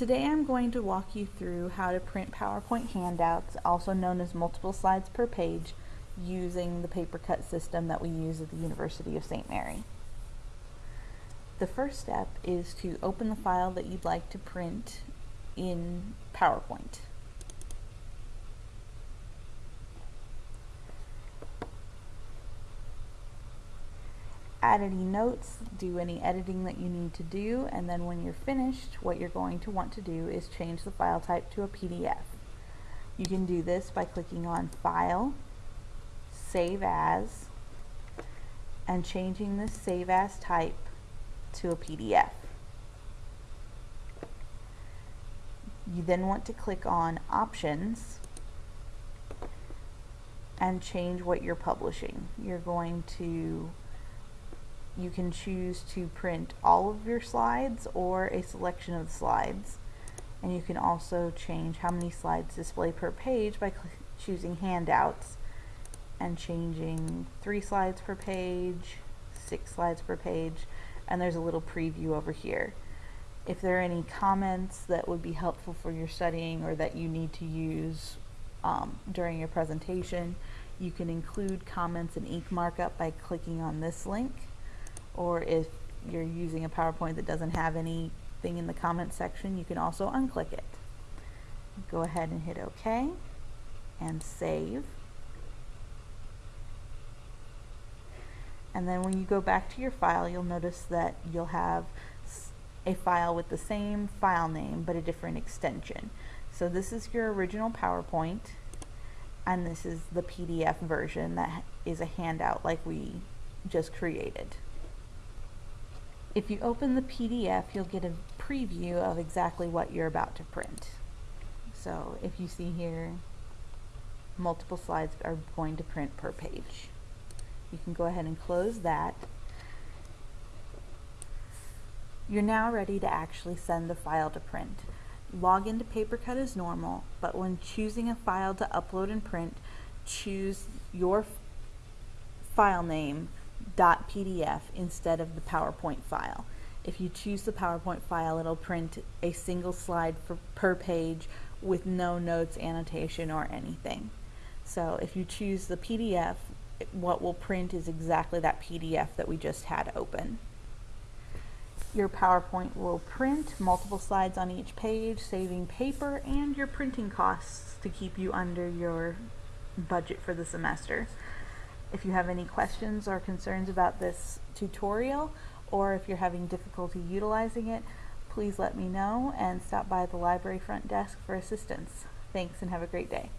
Today I'm going to walk you through how to print PowerPoint handouts, also known as multiple slides per page, using the PaperCut system that we use at the University of St. Mary. The first step is to open the file that you'd like to print in PowerPoint. Add any notes, do any editing that you need to do, and then when you're finished, what you're going to want to do is change the file type to a PDF. You can do this by clicking on File, Save As, and changing the Save As type to a PDF. You then want to click on Options and change what you're publishing. You're going to you can choose to print all of your slides or a selection of slides. And you can also change how many slides display per page by choosing handouts and changing three slides per page, six slides per page, and there's a little preview over here. If there are any comments that would be helpful for your studying or that you need to use um, during your presentation, you can include comments in ink markup by clicking on this link or if you're using a PowerPoint that doesn't have anything in the comment section, you can also unclick it. Go ahead and hit OK and save. And then when you go back to your file, you'll notice that you'll have a file with the same file name but a different extension. So this is your original PowerPoint and this is the PDF version that is a handout like we just created. If you open the PDF, you'll get a preview of exactly what you're about to print. So if you see here, multiple slides are going to print per page. You can go ahead and close that. You're now ready to actually send the file to print. Log into PaperCut as normal, but when choosing a file to upload and print, choose your file name .pdf instead of the PowerPoint file. If you choose the PowerPoint file, it'll print a single slide for, per page with no notes, annotation, or anything. So if you choose the PDF, what will print is exactly that PDF that we just had open. Your PowerPoint will print multiple slides on each page, saving paper and your printing costs to keep you under your budget for the semester. If you have any questions or concerns about this tutorial, or if you're having difficulty utilizing it, please let me know and stop by the library front desk for assistance. Thanks and have a great day.